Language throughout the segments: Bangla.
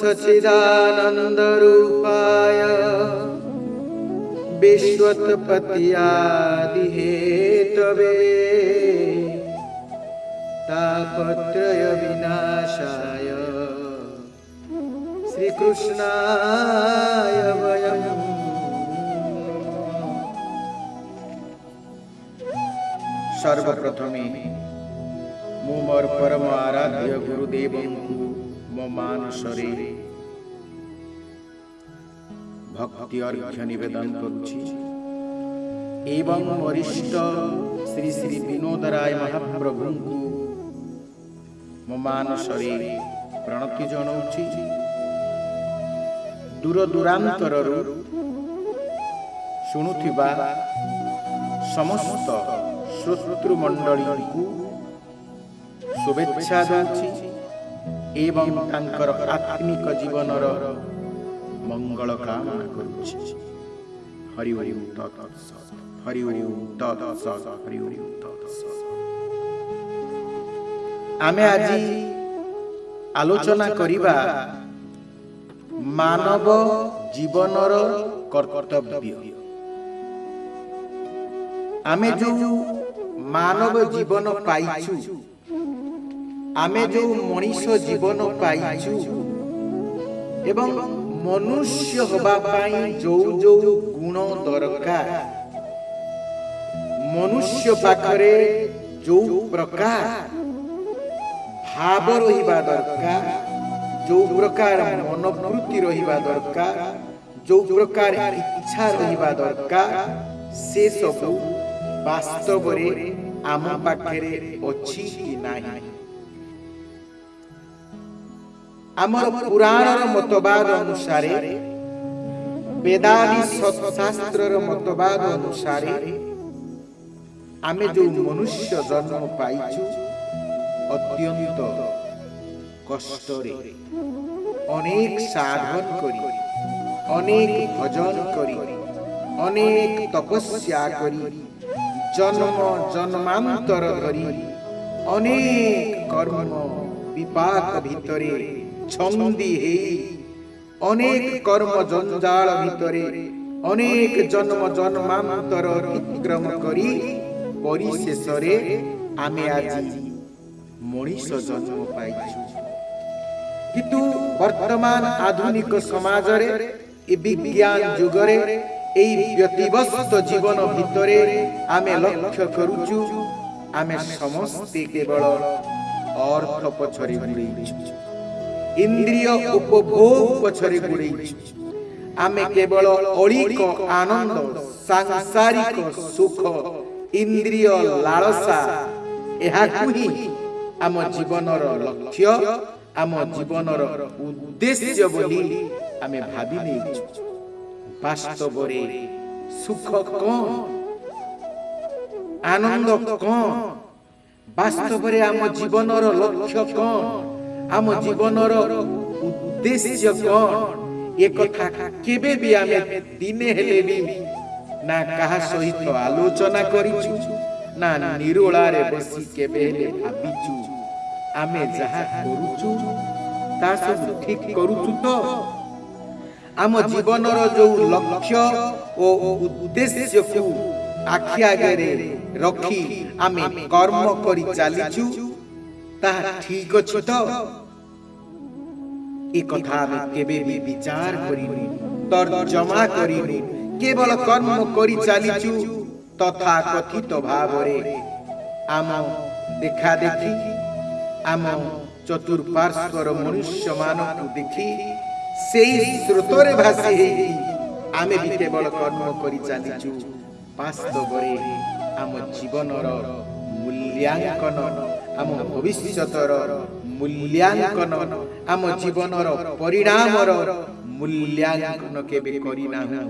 सचिदानन्दरूपाय विश्वत्पत्यादिहेतवे तापत्रयविनाशाय श्रीकृष्णाय वयम् সর্বপ্রথমে মো মোর পরম আরাধ্য গুরুদেবঙ্কু মো মান শরীরে ভক্তি অর্ঘ্য নিবেদন করছি এবং বরিষ্ঠ শ্রী শ্রী বিনোদ রায় মহাপ্রভুঙ্কু ମୋ ମାନସରେ ପ୍ରଣତି ଜଣାଉଛି ଦୂର ଦୂରାନ୍ତରରୁ ଶୁଣୁଥିବା ସମସ୍ତ ଶ୍ରୋତୃମଣ୍ଡଳୀଙ୍କୁ ଶୁଭେଚ୍ଛା ଦେଉଛି ଏବଂ ତାଙ୍କର ଆତ୍ମିକ ଜୀବନର মঙ্গল কামনা করছি হরি হরি হরি হরি হরি হরি আমি আজ আলোচনা করিবা মানব জীবনর কর্তব্য আমি যে মানব জীবন পাইছু আমি যে মনীষ জীবন পাইছু এবং ମନୁଷ୍ୟ ହେବା ପାଇଁ ଯୋଉ ଯୋଉ ଗୁଣ ଦରକାର ମନୁଷ୍ୟ ପାଖରେ ଯୋଉ ପ୍ରକାର ଭାବ ରହିବା ଦରକାର ଯୋଉ ପ୍ରକାର ମନୋବୃତ୍ତି ରହିବା ଦରକାର ଯୋଉ ପ୍ରକାର ଇଚ୍ଛା ରହିବା ଦରକାର ସେସବୁ ବାସ୍ତବରେ ଆମ ପାଖରେ ଅଛି କି ନାହିଁ ଆମର ପୁରାଣର ମତବାଦ ଅନୁସାରେ ବେଦାଦି ସତ୍ଶାସ୍ତ୍ରର ମତବାଦ ଅନୁସାରେ ଆମେ ଯେଉଁ ମନୁଷ୍ୟ ଜନ୍ମ ପାଇଛୁ ଅତ୍ୟନ୍ତ କଷ୍ଟରେ ଅନେକ ସାଧନ କରି ଅନେକ ଭଜନ କରି ଅନେକ ତପସ୍ୟା କରି জন্ম জন্মান্তর ধরি অনেক কর্ম বিপাক ভিতরে ছন্দি হেই অনেক কর্ম জঞ্জাল ভিতরে অনেক জন্ম জন্মান্তর অতিক্রম করি পরিশেষরে আমি আজি মনীষ জন্ম পাইছু কিন্তু বর্তমান আধুনিক সমাজরে এ বিজ্ঞান যুগরে এই ব্যতিব্যস্ত জীবন ভিতরে আমি লক্ষ্য করুছু আমি সমস্তে কেবল অর্থ পছরে ঘুরেইছু ଇନ୍ଦ୍ରିୟ ଉପଭୋଗ ପଛରେ ଗୋଡ଼େଇଛୁ ଆମେ କେବଳ ଅଳିକ ଆନନ୍ଦ ସାଂସାରିକ ସୁଖ ଇନ୍ଦ୍ରିୟ ଲାଳସା ଏହାକୁ ହିଁ ଆମ ଜୀବନର ଲକ୍ଷ୍ୟ ଆମ ଜୀବନର ଉଦ୍ଦେଶ୍ୟ ବୋଲି ଆମେ ଭାବି ନେଇଛୁ ବାସ୍ତବରେ ସୁଖ କ'ଣ ଆନନ୍ଦ କ'ଣ ବାସ୍ତବରେ ଆମ ଜୀବନର ଲକ୍ଷ୍ୟ କ'ଣ আম জীবনর উদ্দেশ্য কোন এ কথা কেবে বি আমি দিনে হেলে বি না কাহা সহিত আলোচনা করিছু না নিরোলারে বসি কেবে হেলে ভাবিছু আমি যাহা করুছু তা সব ঠিক করুছু তো আম জীবনর যে লক্ষ্য ও উদ্দেশ্যকু আখি আগরে রখি আমি কর্ম করি চালিছু তাহা ঠিক অছু তো এ কথা আমি কেবে বিচার করিনি তর্জমা করিনি কেবল কর্ম করি চালিছু তথা কথিত ভাবরে আম দেখা দেখি আম চতুর্পার্শ্বর মনুষ্য মানুষ দেখি সেই স্রোতরে ভাসি হই আমি বি কেবল কর্ম করি চালিছু বাস্তবরে আম জীবনর মূল্যাঙ্কন আম ভবিষ্যতর ମୂଲ୍ୟାଙ୍କନ ଆମ ଜୀବନର ପରିଣାମର ମୂଲ୍ୟାଙ୍କନ କେବେ କରିନାହୁଁ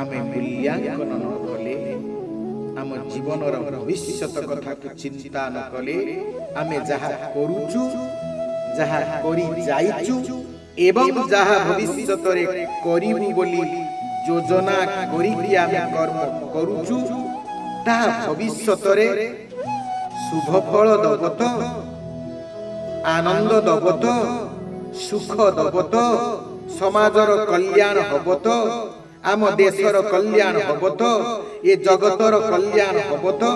ଆମେ ମୂଲ୍ୟାଙ୍କନ ନ କଲେ ଆମ ଜୀବନର ଭବିଷ୍ୟତ କଥାକୁ ଚିନ୍ତା ନ କଲେ ଆମେ ଯାହା କରୁଛୁ ଯାହା କରି ଯାଇଛୁ ଏବଂ ଯାହା ଭବିଷ୍ୟତରେ କରିବୁ ବୋଲି ଯୋଜନା କରିକି ଆମେ କର୍ମ କରୁଛୁ ତାହା ଭବିଷ୍ୟତରେ ଶୁଭ ଫଳ ଦେବ ତ আনন্দ দেব তো সুখ দেব তো সমাজর কল্যাণ হব তো আম দেশর কল্যাণ হব তো এ জগতর কল্যাণ হব তো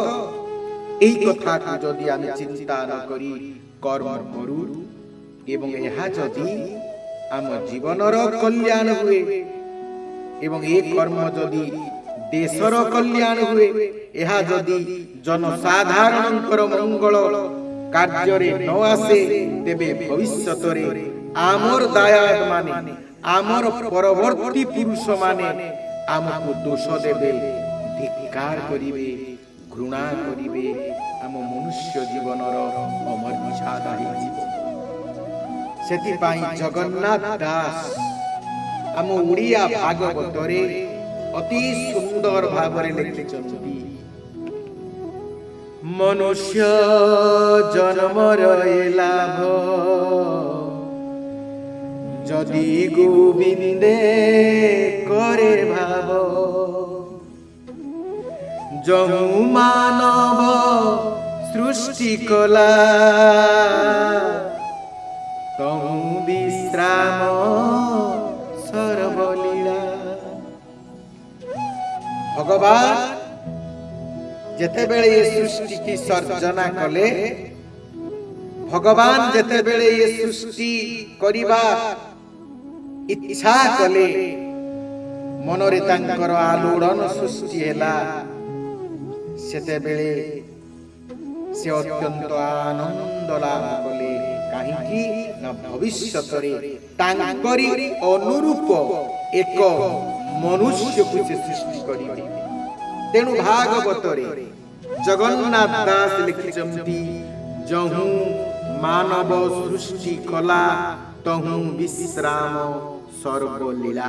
এই কথা যদি আমি চিন্তা না করি কর্ম করু এবং ଏହା ଯଦି ଆମ ଜୀବନର କଲ୍ୟାଣ ହୁଏ ଏବଂ ଏ କର୍ମ ଯଦି ଦେଶର କଲ୍ୟାଣ ହୁଏ ଏହା ଯଦି ଜନସାଧାରଣଙ୍କର ମଙ୍ଗଳ କାର୍ଯ୍ୟରେ ନ ଆସେ ତେବେ ଭବିଷ୍ୟତରେ ଆମର ଦାୟାଦମାନେ ଆମର ପରବର୍ତ୍ତୀ ପୁରୁଷମାନେ ଆମକୁ ଦୋଷ ଦେବେ ଧିକ୍କାର କରିବେ ଘୃଣା କରିବେ ଆମ ମନୁଷ୍ୟ ଜୀବନର ଅମର୍ଯ୍ୟାଦା ହେଇଯିବ ସେଥିପାଇଁ ଜଗନ୍ନାଥ ଦାସ ଆମ ଓଡ଼ିଆ ଭାଗବତରେ ଅତି ସୁନ୍ଦର ଭାବରେ ଲେଖିଛନ୍ତି মনুষ্য জন্মর লাভ যদি গোবিন্দে করে ভাব যহু মানব সৃষ্টি কলা তহু বিশ্রাম সরবলীলা ভগবান ଯେତେବେଳେ ଏ ସୃଷ୍ଟିକି ସର୍ଜନା କଲେ ଭଗବାନ ଯେତେବେଳେ ଏ ସୃଷ୍ଟି କରିବା ଇଚ୍ଛା କଲେ ମନରେ ତାଙ୍କର ଆଲୋଡ଼ନ ସୃଷ୍ଟି ହେଲା ସେତେବେଳେ ସେ ଅତ୍ୟନ୍ତ ଆନନ୍ଦ ଲାଭ କଲେ କାହିଁକି ନା ଭବିଷ୍ୟତରେ ତାଙ୍କରି ଅନୁରୂପ ଏକ ମନୁଷ୍ୟକୁ ସେ ସୃଷ୍ଟି କରିବେ ତେଣୁ ଭାଗବତରେ ଜଗନ୍ନାଥ ଦାସ ଲେଖିଛନ୍ତି ଯହୁଁ ମାନବ ସୃଷ୍ଟି କଲା ତହୁଁ ବିଶ୍ରାମ ସର୍ବଲୀଳା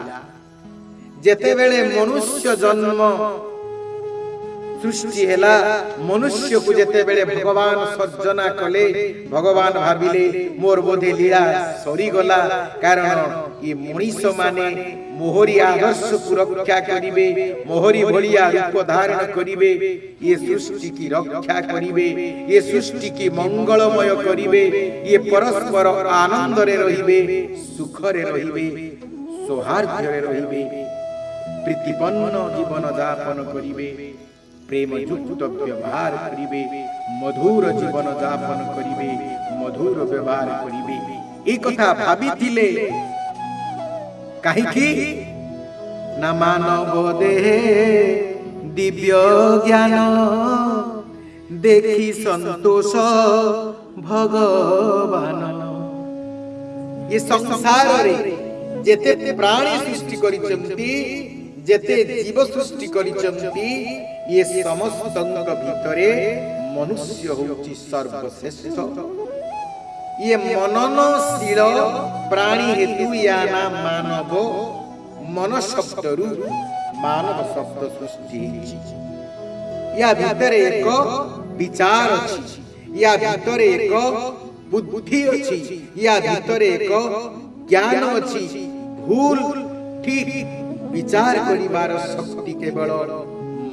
ଯେତେବେଳେ ମନୁଷ୍ୟ ଜନ୍ମ সৃষ্টি হেলা মনুষ্যকু যেতেবেলে ভগবান সর্জনা কলে ভগবান ভাবিলে মোর বোধে লীলা সরিগলা কারণ ই মনিষ মানে মোহরি আদর্শকু রক্ষা করিবে মোহরি ভলিয়া রূপ ধারণ করিবে ইয়ে সৃষ্টিকে রক্ষা করিবে ইয়ে সৃষ্টিকে মঙ্গলময় করিবে ইয়ে পরস্পর আনন্দরে রহিবে সুখরে রহিবে সৌহার্দ্যরে রহিবে প্রীতিপন্ন জীবন যাপন করিবে প্রেমযুক্ত ব্যবহার করিবে মধুর জীবন যাপন করিবে মধুর ব্যবহার করিবে এই কথা ভাবিলে କାହିଁକି ନା ମାନବ ଦେହେ ଦିବ୍ୟ ଜ୍ଞାନ ଦେଖି ସନ୍ତୋଷ ଭଗବାନ ଏ ସଂସାରରେ ଯେତେ ପ୍ରାଣୀ ସୃଷ୍ଟି କରିଛନ୍ତି ଯେତେ ଜୀବ ସୃଷ୍ଟି କରିଛନ୍ତି ଇଏ ସମସ୍ତଙ୍କ ଭିତରେ ମନୁଷ୍ୟ ହେଉଛି ସର୍ବଶ୍ରେଷ୍ଠ ये मननशील प्राणी हेतु या नाम मानव मन शब्द रु मानव शब्द सृष्टि या भीतर एक विचार अछि या भीतर एक बुद्धि अछि या भीतर एक ज्ञान अछि ভুল ঠিক বিচার করিবার শক্তি কেবল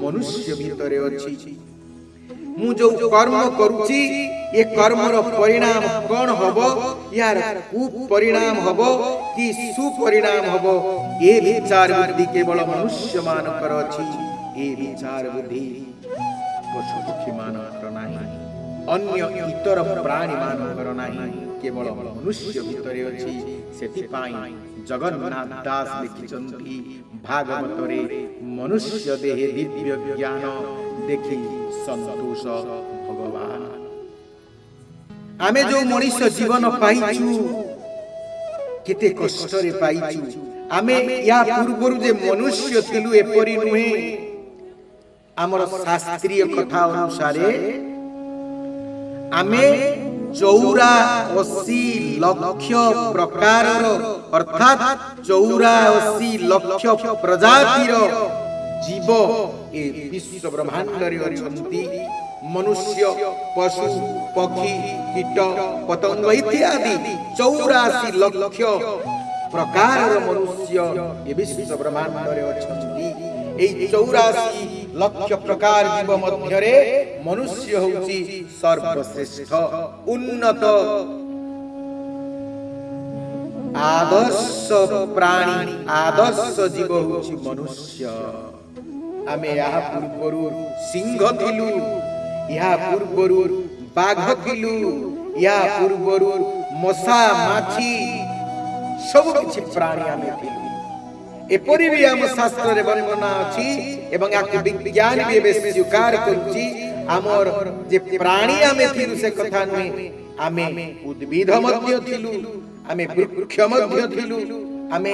মনুষ্য ভিতরে অছি ମୁଁ ଯୋଉ କର୍ମ କରୁଛି ଏ କର୍ମର ପରିଣାମ କ'ଣ ହବ ଏହାର କୁପରିଣାମ ହବ କି ସୁପରିଣାମ ହବ ଏ ବିଚାର ବୁଦ୍ଧି କେବଳ ମନୁଷ୍ୟମାନଙ୍କର ଅଛି ଏ ବିଚାର ବୁଦ୍ଧି ପଶୁପକ୍ଷୀମାନଙ୍କର ନାହିଁ ଅନ୍ୟ ଇତର ପ୍ରାଣୀମାନଙ୍କର ନାହିଁ କେବଳ ମନୁଷ୍ୟ ଭିତରେ ଅଛି ସେଥିପାଇଁ ଜଗନ୍ନାଥ ଦାସ ଲେଖିଛନ୍ତି ଭାଗବତରେ ମନୁଷ୍ୟ ଦେହେ ଦିବ୍ୟ ଜ୍ଞାନ ଦେଖି ସନ୍ତୋଷ ଭଗବାନ ଆମେ ଯୋଉ ମଣିଷ ଜୀବନ ପାଇଛୁ କେତେ କଷ୍ଟରେ ପାଇଛୁ ଆମେ ୟା ପୂର୍ବରୁ ଯେ ମନୁଷ୍ୟ ଥିଲୁ ଏପରି ନୁହେଁ ଆମର ଶାସ୍ତ୍ରୀୟ କଥା ଅନୁସାରେ ଆମେ ଚଉରା ଅଶୀ ଲକ୍ଷ ପ୍ରକାରର ଅର୍ଥାତ୍ ଚଉରା ଅଶୀ ଲକ୍ଷ ପ୍ରଜାତିର জীব এ বিশ্ব ব্রহ্মাণ্ডরে অনেক মনুষ্য পশু পক্ষী কীট পতঙ্গ ইত্যাদি চৌরাশি লক্ষ প্রকারর মনুষ্য এ বিশ্ব ব্রহ্মাণ্ডরে অনেক এই চৌরাশি লক্ষ প্রকার জীব মধ্যে মনুষ্য হচ্ছে সর্বশ্রেষ্ঠ উন্নত আদর্শ প্রাণী আদর্শ জীব হচ্ছে মনুষ্য ଆମେ ଏହା ପୂର୍ବରୁ ସିଂହ ଥିଲୁ ଏହା ପୂର୍ବରୁ ବାଘ ଥିଲୁ ଏହା ପୂର୍ବରୁ ମଶା ମାଛି ସବୁ କିଛି ପ୍ରାଣୀ ଆମେ ଥିଲୁ ଏପରି ବି ଆମ ଶାସ୍ତ୍ରରେ ବର୍ଣ୍ଣନା ଅଛି ଏବଂ ଆକୁ ବିଜ୍ଞାନ ବି ଏବେ ସ୍ୱୀକାର କରୁଛି ଆମର ଯେ ପ୍ରାଣୀ ଆମେ ଥିଲୁ ସେ କଥା ନୁହେଁ ଆମେ ଉଦ୍ଭିଦ ମଧ୍ୟ ଥିଲୁ ଆମେ ବୃକ୍ଷ ମଧ୍ୟ ଥିଲୁ ଆମେ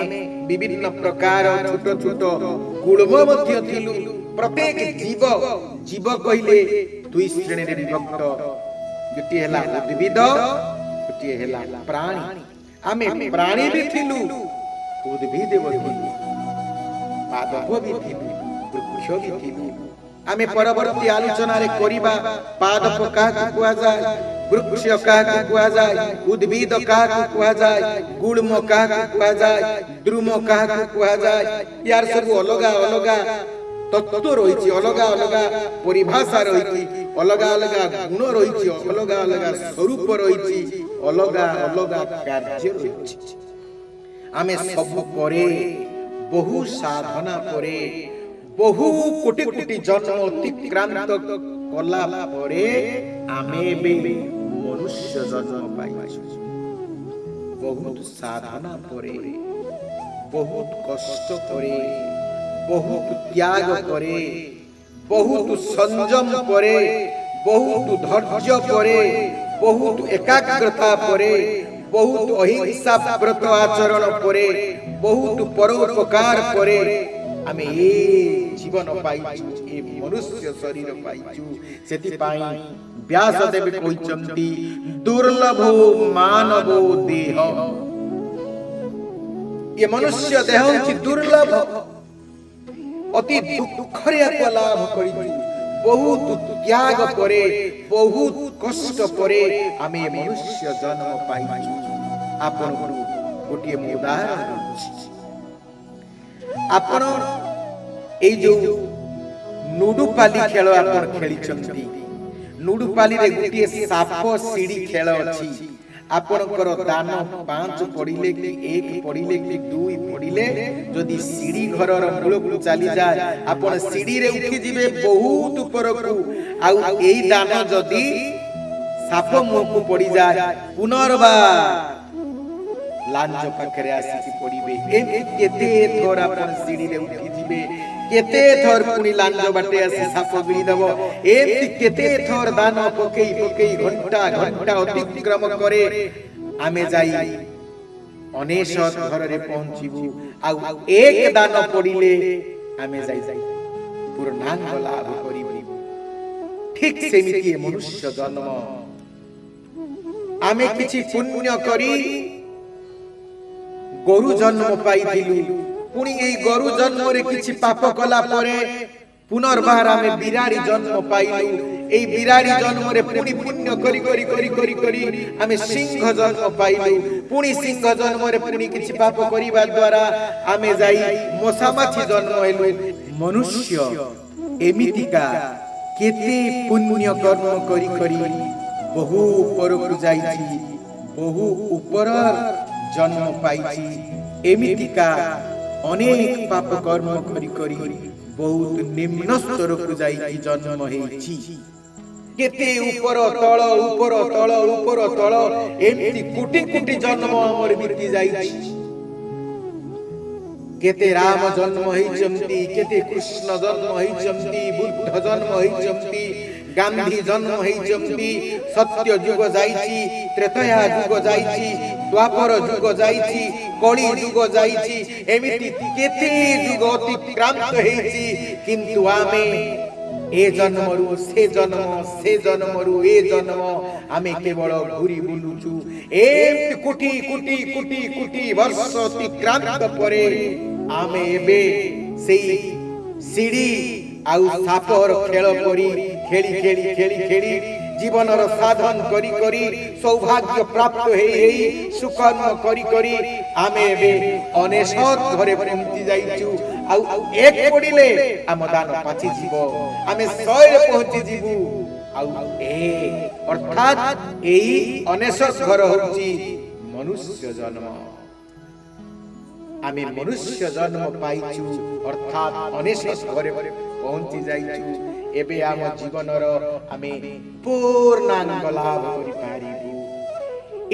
ବିଭିନ୍ନ ପ୍ରକାର ଛୋଟ ଛୋଟ ଗୁଳ୍ମ ମଧ୍ୟ ଥିଲୁ ପ୍ରତ୍ୟେକ ଜୀବ ଜୀବ କହିଲେ ଦୁଇ ଶ୍ରେଣୀରେ ବିଭକ୍ତ ଗୋଟିଏ ହେଲା ଉଦ୍ଭିଦ ଗୋଟିଏ ହେଲା ପ୍ରାଣୀ ଆମେ ପ୍ରାଣୀ ବି ଥିଲୁ ଉଦ୍ଭିଦ ବି ଥିଲୁ ପାଦବ ବି ଥିଲୁ ବୃକ୍ଷ ବି ଥିଲୁ ଆମେ ପରବର୍ତ୍ତୀ ଆଲୋଚନାରେ କରିବା ପାଦପ କାହାକୁ କୁହାଯାଏ বৃক্ষ কাহাকে কুহযায় উদ্ভিদ কাহাকে কুহযায় গুড়ম কাহাকে কুহযায় দ্রুম কাহাকে কুহযায় ইয়ার সবু অলগা অলগা তত্ত্ব রয়েছে অলগা অলগা পরিভাষা রয়েছে অলগা অলগা গুণ রয়েছে অলগা অলগা স্বরূপ রয়েছে অলগা অলগা কার্য রয়েছে আমি সবু পরে বহু সাধনা পরে বহু কোটি কোটি জন্ম অতিক্রান্ত কলা পরে আমি মনুষ্য জন্ম পাইছু বহুত সাধনা করে বহুত কষ্ট করে বহুত ত্যাগ করে বহুত সংযম করে বহুত ধৈর্য করে বহুত একাগ্রতা পরে বহুত অহিংসা ব্রত আচরণ পরে বহুত পরোপকার পরে আমি এই ଜୀବନ ପାଇଛୁ ଏ ମନୁଷ୍ୟ ଶରୀର ପାଇଛୁ ସେଥିପାଇଁ ବ୍ୟାସ ଦେବୀ କହିଛନ୍ତି ଦୁର୍ଲଭ ମାନବ ଦେହ ଏ ମନୁଷ୍ୟ ଦେହ ହେଉଛି ଦୁର୍ଲଭ ଅତି ଦୁଃଖରେ ଆକୁ ଲାଭ କରିଛୁ ବହୁତ ତ୍ୟାଗ ପରେ ବହୁତ କଷ୍ଟ ପରେ ଆମେ ମନୁଷ୍ୟ ଜନ୍ମ ପାଇଛୁ ଆପଣଙ୍କୁ ଗୋଟିଏ ମୁଁ ଉଦାହରଣ ଦେଉଛି ଆପଣ ଏଇ ଯୋଉ ନୁଡୁପାଲି ଖେଳ ଆପଣ ଖେଳିଛନ୍ତି ନୁଡୁପାଲିରେ ଗୋଟିଏ ସାପ ସିଡ଼ି ଖେଳ ଅଛି ଆପଣଙ୍କର ଦାନ ପାଞ୍ଚ ପଡ଼ିଲେ କି ଏକ ପଡ଼ିଲେ କି ଦୁଇ ପଡ଼ିଲେ ଯଦି ସିଡ଼ି ଘରର ମୂଳକୁ ଚାଲିଯାଏ ଆପଣ ସିଡ଼ିରେ ଉଠିଯିବେ ବହୁତ ଉପରକୁ ଆଉ ଏଇ ଦାନ ଯଦି ସାପ ମୁହଁକୁ ପଡ଼ିଯାଏ ପୁନର୍ବାର ଲାଞ୍ଜ ପାଖରେ ଆସିକି ପଡ଼ିବେ ଏମିତି କେତେ ଥର ଆପଣ ସିଡ଼ିରେ ଉଠିଯିବେ କେତେ ଥର ପୁଣି ଲାଞ୍ଜ ବାଟେ ଆସି ସାପ ଗିଳିଦେବ ଏମିତି କେତେ ଥର ଦାନ ପକେଇ ପକେଇ ଘଣ୍ଟା ଘଣ୍ଟା ଅତିକ୍ରମ କରେ ଆମେ ଯାଇ ଅନେଶତ ଘରରେ ପହଞ୍ଚିବୁ ଆଉ ଏକ ଦାନ ପଡ଼ିଲେ ଆମେ ଯାଇ ଯାଇ ପୂର୍ଣ୍ଣାଙ୍ଗ ଲାଭ କରିବୁ ঠিক সেমিতি মনুষ্য জন্ম আমি কিছু পুণ্য করি গরু জন্ম পাইলু পুনি এই গরু জন্মরে কিছু পাপ কলা পরে পুনর্বার আমি বিরারি জন্ম পাইলু এই বিরারি জন্মরে পুনি পুণ্য করি করি করি করি করি আমি সিংহ জন্ম পাইলু পুনি সিংহ জন্মরে পুনি কিছু পাপ করিবা দ্বারা আমি যাই মশামাছি জন্ম হইলু মনুষ্য এমিতিকা কেতে পুণ্য কর্ম করি করি বহু উপরকু যাইছি বহু উপর জন্ম পাইছি এমিতিকা অনেক পাপ কর্ম করি করি বহুত নিম্ন স্তরকু যাই জন্ম হয়েছি কেতে উপর তল উপর তল উপর তল এমতি কোটি কোটি জন্ম আমার বিতি যাইছি কেতে রাম জন্ম হইছন্তি কেতে কৃষ্ণ জন্ম হইছন্তি বুদ্ধ জন্ম হইছন্তি গান্ধী জন্ম হইছন্তি সত্য যুগ যাইছি ত্রেতয়া যুগ যাইছি দ্বাপর ଯୁଗ ଯାଇଛି কলি ଯୁଗ ଯାଇଛି ଏମିତି କେତେ ଯୁଗ অতিক্রান্ত ହେଇଛି କିନ୍ତୁ ଆମେ এ জন্মরু সে জন্ম সে জন্মরু এ জন্ম আমি কেবল ঘুরি বুলুছু এমতি কোটি কোটি কোটি কোটি বর্ষ অতিক্রান্ত পরে আমি এবে সেই সিঁড়ি ଆଉ ସାପର ଖେଳ পরি ଖେଳି ଖେଳି ଖେଳି ଖେଳି জীবনর সাধন করি করি সৌভাগ্য প্রাপ্ত হই হই সুকর্ম করি করি আমি এবে অনেশত ঘরে পৌঁছি যাইছু আউ এক পড়িলে আম দান পাচি জীব আমি সয়ে পৌঁছি জীব আউ এ অর্থাৎ এই অনেশত ঘর হচ্ছে মনুষ্য জন্ম আমি মনুষ্য জন্ম পাইছু অর্থাৎ অনেশত ঘরে পৌঁছি যাইছু এবে আম জীবনর আমি পূর্ণাঙ্গ লাভ করিপারিবু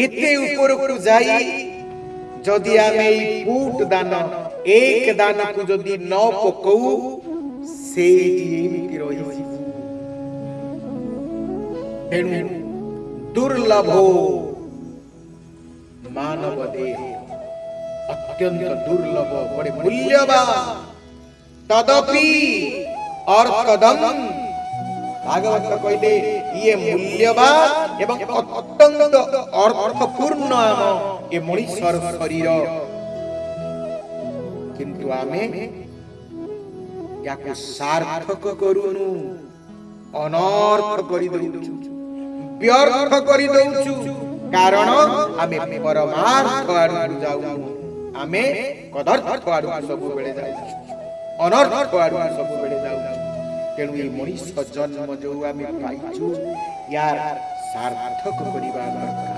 এতে উপরকু যাই যদি আমি এই ফুট দান এক দানকু যদি ন পকৌ সেইটি এমিতি রহিযিবু ତେଣୁ ଦୁର୍ଲଭ ମାନବ ଦେହ ଅତ୍ୟନ୍ତ ଦୁର୍ଲଭ ବଡେ ମୂଲ୍ୟବାନ ତଦପି और कदम ভাগবত কইলে ইয়ে মূল্যবান এবং অত্যন্ত অর্থপূর্ণ আম এ মনুষ্যর শরীর কিন্তু আমি ইয়াকু সার্থক করুনু অনর্থ করি দউছু ব্যর্থ করি দউছু কারণ আমি পরমার্থ আড়ু যাউনু আমি কদর্থ আড়ু সবুবেলে যাউছু অনর্থ আড়ু সবু ତେଣୁ ଏ ମଣିଷ ଜନ୍ମ ଯେଉଁ ଆମେ ପାଇଛୁ ୟାର ସାର୍ଥକ କରିବା ଦରକାର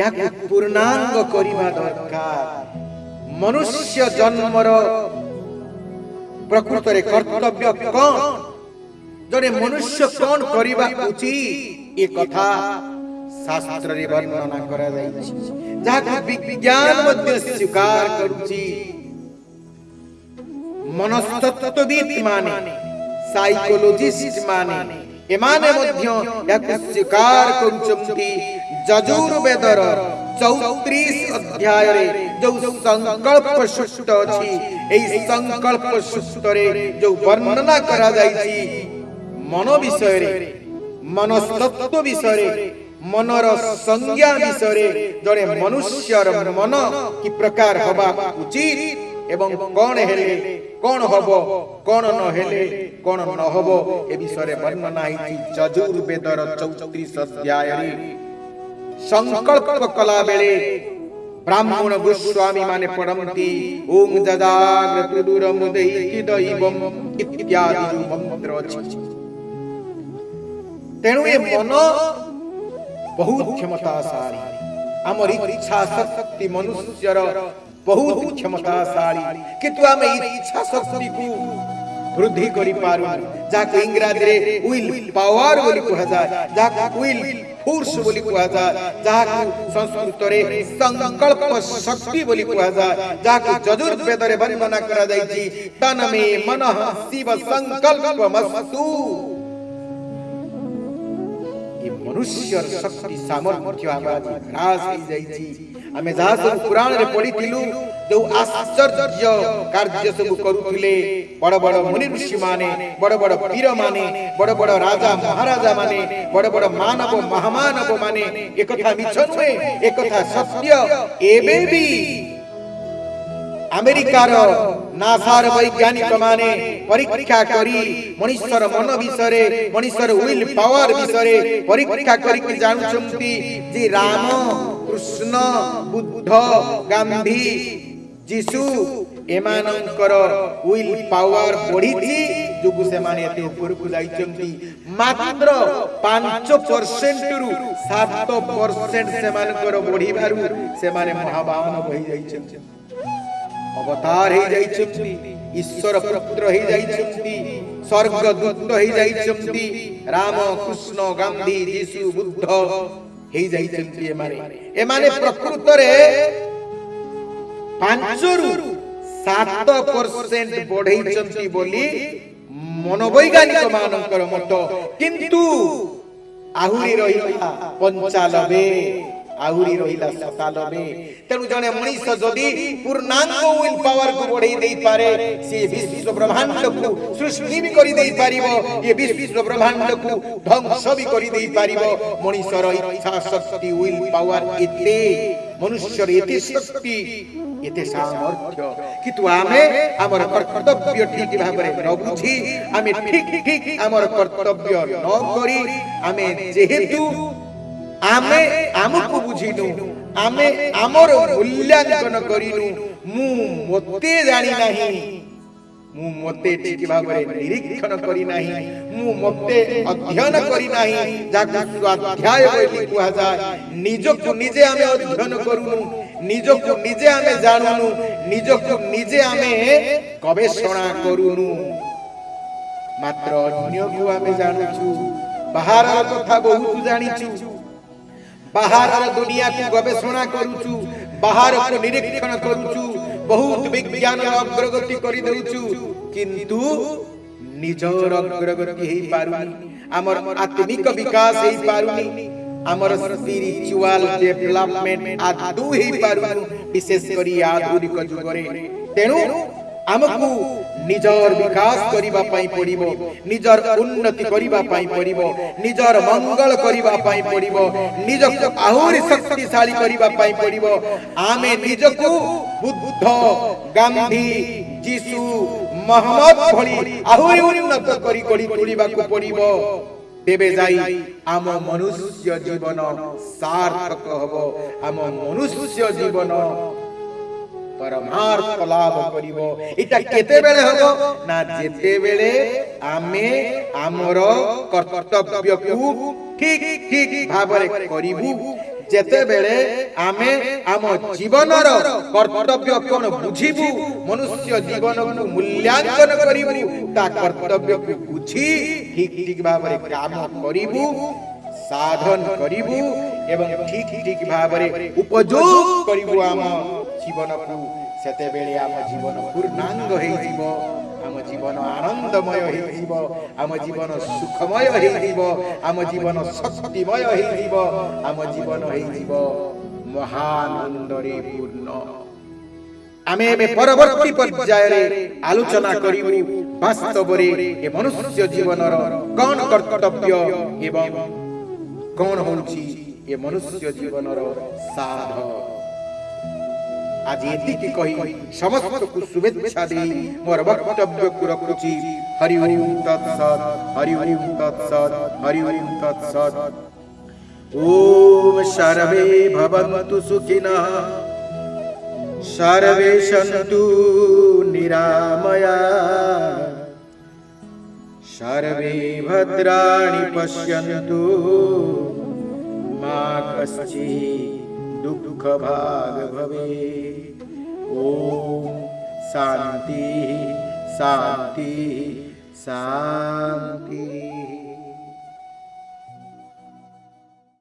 ଏହାକୁ ପୂର୍ଣ୍ଣାଙ୍ଗ କରିବା ଦରକାର ମନୁଷ୍ୟ ଜନ୍ମର ପ୍ରକୃତରେ କର୍ତ୍ତବ୍ୟ କ'ଣ ଜଣେ ମନୁଷ୍ୟ କ'ଣ କରିବା ଉଚିତ ଏ କଥା ଶାସ୍ତ୍ରରେ ବର୍ଣ୍ଣନା କରାଯାଇଛି ଯାହାକୁ ବିଜ୍ଞାନ ମଧ୍ୟ ସ୍ୱୀକାର କରୁଛି মনস্তত্ত্ববিদ মানে সাইকোলজিস্ট মানে এমানে মধ্য ইয়াকু স্বীকার করুচন্তি যজুর্বেদর 34 অধ্যায়রে যে সংকল্প সূত্র অছি এই সংকল্প সূত্রে যে বর্ণনা করা যাইছি মন বিষয়ে মনস্তত্ত্ব বিষয়ে মনর সংজ্ঞা বিষয়ে জনে মনুষ্যর মন কি প্রকার হবা উচিত এবং কোণ হেলে কোন হব কোন নহলে কোন নহব এ বিষয়ে বর্ণনা হয়েছি যজুর্বেদর চৌত্রিশ অধ্যায়ে সংকল্প কলা বেলে ব্রাহ্মণ গোস্বামী মানে পড়ন্তি ওম যদাগ্রত দুরমুদৈতি দৈবম ইত্যাদি মন্ত্র আছে তেণু এ মন বহুত সারি আমার ইচ্ছা শক্তি মনুষ্যর ବହୁତ କ୍ଷମତାଶାଳୀ କିନ୍ତୁ ଆମେ ଇଚ୍ଛା ଶକ୍ତିକୁ ବୃଦ୍ଧି କରିପାରୁ ଯାହାକୁ ଇଂରାଜୀରେ ୱିଲ୍ ପାୱାର ବୋଲି କୁହାଯାଏ ଯାହାକୁ ୱିଲ୍ ଫୋର୍ସ ବୋଲି କୁହାଯାଏ ଯାହାକୁ ସଂସ୍କୃତରେ ସଂକଳ୍ପ ଶକ୍ତି ବୋଲି କୁହାଯାଏ ଯାହାକୁ ଯଜୁର୍ବେଦରେ ବର୍ଣ୍ଣନା କରାଯାଇଛି ତନମେ ମନଃ ଶିବ ସଂକଳ୍ପ ମସ୍ତୁ ମନୁଷ୍ୟର ଶକ୍ତି ସାମର୍ଥ୍ୟ ଆବାଜ ହ୍ରାସ ହେଇଯାଇଛି ଆମେ ଯାହା ସବୁ ପୁରାଣରେ ପଢିଥିଲୁ ଯୋଉ ଆଶ୍ଚର୍ଯ୍ୟ କାର୍ଯ୍ୟ ସବୁ କରୁଥିଲେ ବଡ ବଡ ମୁନି ଋଷି ମାନେ ବଡ ବଡ ପୀର ମାନେ ବଡ ବଡ ରାଜା ମହାରାଜା ମାନେ ବଡ ବଡ ମାନବ ମହାମାନବ ମାନେ ଏକଥା ମିଛ ନୁହେଁ ଏକଥା ସତ୍ୟ ଏବେ ବି ଆମେରିକାର নাসার বৈজ্ঞানিক মানে পরীক্ষা করি মনুষ্যর মন বিষয়ে মনুষ্যর উইল পাওয়ার বিষয়ে পরীক্ষা করি জানুছন্তি যে রাম কৃষ্ণ বুদ্ধ গান্ধী যিশু এমানঙ্কর উইল পাওয়ার বড়িছি যোগু সেমানে এতে উপরকু যাইছন্তি মাত্র 5% রু 7% সেমানকর বড়িবারু সেমানে মহাবাহন হই যাইছন্তি ଅବତାର ହେଇଯାଇଛନ୍ତି ଈଶ୍ୱର ପୁତ୍ର ହେଇଯାଇଛନ୍ତି ସ୍ୱର୍ଗଦୂତ ହେଇଯାଇଛନ୍ତି ରାମ କୃଷ୍ଣ ଗାନ୍ଧୀ ଯୀଶୁ ବୁଦ୍ଧ ହେଇଯାଇଛନ୍ତି ଏମାନେ ଏମାନେ ପ୍ରକୃତରେ ପାଞ୍ଚରୁ ସାତ ପରସେଣ୍ଟ ବଢେଇଛନ୍ତି ବୋଲି ମନୋବୈଜ୍ଞାନିକ ମାନଙ୍କର ମତ କିନ୍ତୁ ଆହୁରି ରହିଲା ପଞ୍ଚାନବେ ଆହୁରି ରହିଲା ସତାନବେ ତେଣୁ ଜଣେ ମଣିଷ ଯଦି ପୂର୍ଣ୍ଣାଙ୍ଗ ୱିଲ୍ ପାୱାରକୁ ବଢେଇ ଦେଇପାରେ ସେ ବିଶ୍ୱ ବ୍ରହ୍ମାଣ୍ଡକୁ ସୃଷ୍ଟି ବି କରି ଦେଇପାରିବ ଏ ବିଶ୍ୱ ବ୍ରହ୍ମାଣ୍ଡକୁ ଧ୍ୱଂସ ବି କରି ଦେଇପାରିବ ମଣିଷର ଇଚ୍ଛା ଶକ୍ତି ୱିଲ୍ ପାୱାର ଏତେ ମନୁଷ୍ୟର ଏତେ ଶକ୍ତି এতে সামর্থ্য কিন্তু আমি আমার কর্তব্য ঠিক ভাবে ন বুঝি আমি ঠিক ঠিক আমার কর্তব্য ন করি আমি যেহেতু ଆମେ ଆମକୁ ବୁଝିନୁ ଆମେ ଆମର ମୂଲ୍ୟାଙ୍କନ କରିନୁ ମୁଁ ମୋତେ ଜାଣି ନାହିଁ ମୁଁ ମୋତେ ଠିକ ଭାବରେ ନିରୀକ୍ଷଣ କରି ନାହିଁ ମୁଁ ମୋତେ ଅଧ୍ୟୟନ କରି ନାହିଁ ଯାହାକୁ ସ୍ୱାଧ୍ୟାୟ ବୋଲି କୁହାଯାଏ ନିଜକୁ ନିଜେ ଆମେ ଅଧ୍ୟୟନ କରୁନୁ ନିଜକୁ ନିଜେ ଆମେ ଜାଣୁନୁ ନିଜକୁ ନିଜେ ଆମେ ଗବେଷଣା କରୁନୁ ମାତ୍ର ଅନ୍ୟକୁ ଆମେ ଜାଣୁଛୁ ବାହାରର କଥା ବହୁତ ଜାଣିଛୁ ବାହାରର ଦୁନିଆକୁ ଗବେଷଣା କରୁଛୁ ବାହାରକୁ ନିରୀକ୍ଷଣ କରୁଛୁ ବହୁତ ବିଜ୍ଞାନର ଅଗ୍ରଗତି କରିଦେଉଛୁ କିନ୍ତୁ ନିଜର ଅଗ୍ରଗତି ହେଇପାରୁନି ଆମର ଆତ୍ମିକ ବିକାଶ ହେଇପାରୁନି ଆମର ସ୍ପିରିଚୁଆଲ ଡେଭଲପମେଣ୍ଟ ଆଦୌ ହେଇପାରୁନି ବିଶେଷ କରି ଆଧୁନିକ ଯୁଗରେ ତେଣୁ ଆମକୁ ନିଜର ବିକାଶ କରିବା ପାଇଁ ପଡ଼ିବ ନିଜର ଉନ୍ନତି କରିବା ପାଇଁ ପଡ଼ିବ ନିଜର ମଙ୍ଗଳ କରିବା ପାଇଁ ପଡ଼ିବ ନିଜକୁ ଆହୁରି ଶକ୍ତିଶାଳୀ କରିବା ପାଇଁ ପଡ଼ିବ ଆମେ ନିଜକୁ ବୁଦ୍ଧ ଗାନ୍ଧୀ ଯୀଶୁ ମହମ୍ମଦ ଭଳି ଆହୁରି ଉନ୍ନତ କରି କରି ତୋଳିବାକୁ ପଡ଼ିବ ତେବେ ଯାଇ ଆମ ମନୁଷ୍ୟ ଜୀବନ ସାର୍ଥକ ହେବ ଆମ ମନୁଷ୍ୟ ଜୀବନ ପରମାର୍ଥ ଲାଭ କରିବ ଏଇଟା କେତେବେଳେ ହବ ନା ଯେତେବେଳେ ଆମେ ଆମର କର୍ତ୍ତବ୍ୟକୁ ଠିକ ଠିକ ଭାବରେ କରିବୁ ଯେତେବେଳେ ଆମେ ଆମ ଜୀବନର କର୍ତ୍ତବ୍ୟ କ'ଣ ବୁଝିବୁ ମନୁଷ୍ୟ ଜୀବନକୁ ମୂଲ୍ୟାଙ୍କନ କରିବୁ ତା କର୍ତ୍ତବ୍ୟକୁ ବୁଝି ଠିକ ଠିକ ଭାବରେ କାମ କରିବୁ ସାଧନ କରିବୁ ଏବଂ ଠିକ ଠିକ ଭାବରେ ଉପଯୋଗ କରିବୁ ଆମ ଜୀବନକୁ ସେତେବେଳେ ଆମ ଜୀବନ ପୂର୍ଣ୍ଣାଙ୍ଗ ହୋଇଯିବ ଆମ ଜୀବନ ଆନନ୍ଦମୟ ହୋଇଯିବ ଆମ ଜୀବନ ସୁଖମୟ ହୋଇଯିବ ଆମ ଜୀବନ ଶକ୍ତିମୟ ହୋଇଯିବ ଆମ ଜୀବନ ହୋଇଯିବ ମହାନନ୍ଦରେ ପୂର୍ଣ୍ଣ ଆମେ ଏବେ ପରବର୍ତ୍ତୀ ପର୍ଯ୍ୟାୟରେ ଆଲୋଚନା କରିବୁ ବାସ୍ତବରେ ଏ ମନୁଷ୍ୟ ଜୀବନର କ'ଣ କର୍ତ୍ତବ୍ୟ ଏବଂ କ'ଣ ହେଉଛି ଏ ମନୁଷ୍ୟ ଜୀବନର ସାଧ आजादी की कहि समस्त को शुभेच्छा दे मोर वक्तव्य को रखुची हरि हरि तत् सत् हरि हरि तत् सत् हरि हरि तत् सत् ओम सर्वे भवन्तु सुखिनः सर्वे सन्तु निरामया सर्वे भद्राणि पश्यन्तु मा कश्चित् दुख भाग भवे ॐ शांति शांति शांति